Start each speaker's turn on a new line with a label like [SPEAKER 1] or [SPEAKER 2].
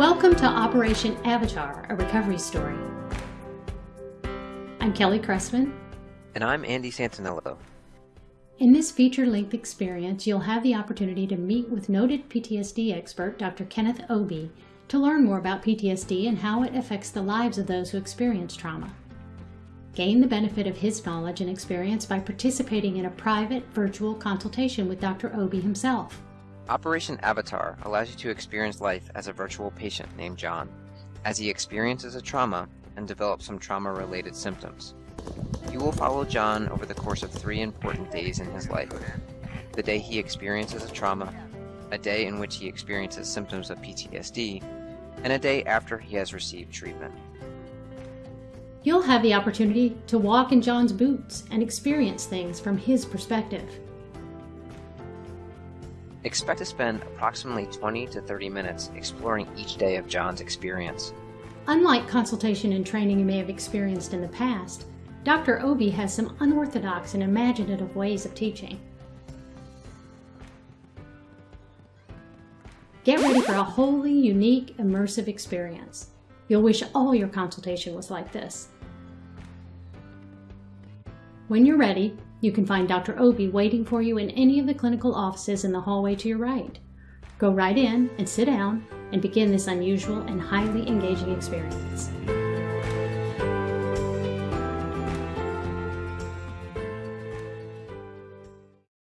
[SPEAKER 1] Welcome to Operation Avatar, a recovery story. I'm Kelly Cressman.
[SPEAKER 2] And I'm Andy Santinello.
[SPEAKER 1] In this feature-length experience, you'll have the opportunity to meet with noted PTSD expert Dr. Kenneth Obie to learn more about PTSD and how it affects the lives of those who experience trauma. Gain the benefit of his knowledge and experience by participating in a private virtual consultation with Dr. Obie himself.
[SPEAKER 2] Operation Avatar allows you to experience life as a virtual patient named John, as he experiences a trauma and develops some trauma-related symptoms. You will follow John over the course of three important days in his life. The day he experiences a trauma, a day in which he experiences symptoms of PTSD, and a day after he has received treatment.
[SPEAKER 1] You'll have the opportunity to walk in John's boots and experience things from his perspective.
[SPEAKER 2] Expect to spend approximately 20 to 30 minutes exploring each day of John's experience.
[SPEAKER 1] Unlike consultation and training you may have experienced in the past, Dr. Obi has some unorthodox and imaginative ways of teaching. Get ready for a wholly unique, immersive experience. You'll wish all your consultation was like this. When you're ready, you can find Dr. Obi waiting for you in any of the clinical offices in the hallway to your right. Go right in and sit down and begin this unusual and highly engaging experience.